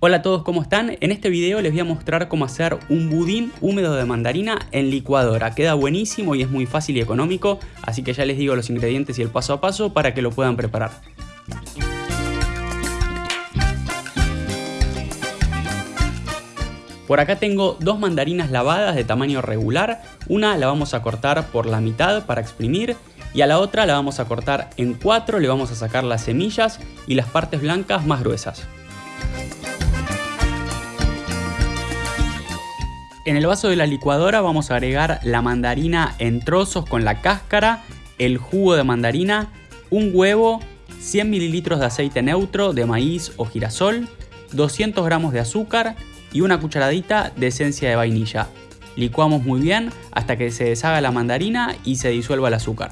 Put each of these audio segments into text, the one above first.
Hola a todos, ¿cómo están? En este video les voy a mostrar cómo hacer un budín húmedo de mandarina en licuadora. Queda buenísimo y es muy fácil y económico, así que ya les digo los ingredientes y el paso a paso para que lo puedan preparar. Por acá tengo dos mandarinas lavadas de tamaño regular, una la vamos a cortar por la mitad para exprimir y a la otra la vamos a cortar en cuatro, le vamos a sacar las semillas y las partes blancas más gruesas. En el vaso de la licuadora vamos a agregar la mandarina en trozos con la cáscara, el jugo de mandarina, un huevo, 100 mililitros de aceite neutro de maíz o girasol, 200 gramos de azúcar y una cucharadita de esencia de vainilla. Licuamos muy bien hasta que se deshaga la mandarina y se disuelva el azúcar.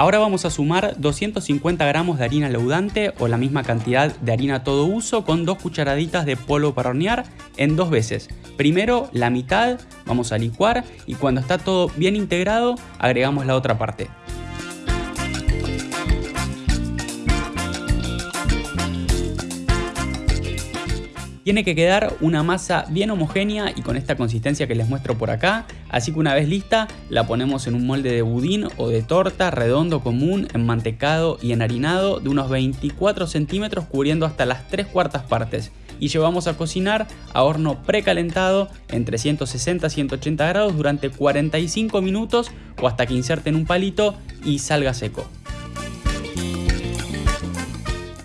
Ahora vamos a sumar 250 gramos de harina leudante o la misma cantidad de harina todo uso con dos cucharaditas de polvo para hornear en dos veces. Primero la mitad, vamos a licuar y cuando está todo bien integrado agregamos la otra parte. Tiene que quedar una masa bien homogénea y con esta consistencia que les muestro por acá, así que una vez lista la ponemos en un molde de budín o de torta redondo común, enmantecado y enharinado de unos 24 centímetros cubriendo hasta las 3 cuartas partes y llevamos a cocinar a horno precalentado entre 160 y 180 grados durante 45 minutos o hasta que inserten un palito y salga seco.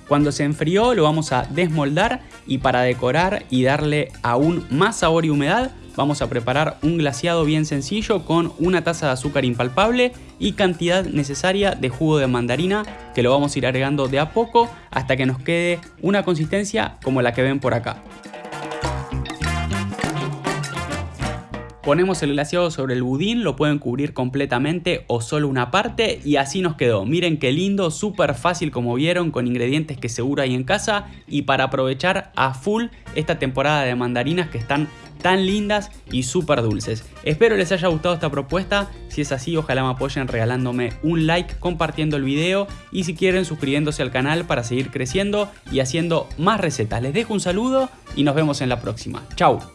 Cuando se enfrió lo vamos a desmoldar y para decorar y darle aún más sabor y humedad vamos a preparar un glaseado bien sencillo con una taza de azúcar impalpable y cantidad necesaria de jugo de mandarina que lo vamos a ir agregando de a poco hasta que nos quede una consistencia como la que ven por acá. Ponemos el glaseado sobre el budín, lo pueden cubrir completamente o solo una parte y así nos quedó. Miren qué lindo, súper fácil como vieron con ingredientes que seguro hay en casa y para aprovechar a full esta temporada de mandarinas que están tan lindas y súper dulces. Espero les haya gustado esta propuesta, si es así ojalá me apoyen regalándome un like, compartiendo el video y si quieren suscribiéndose al canal para seguir creciendo y haciendo más recetas. Les dejo un saludo y nos vemos en la próxima. Chau.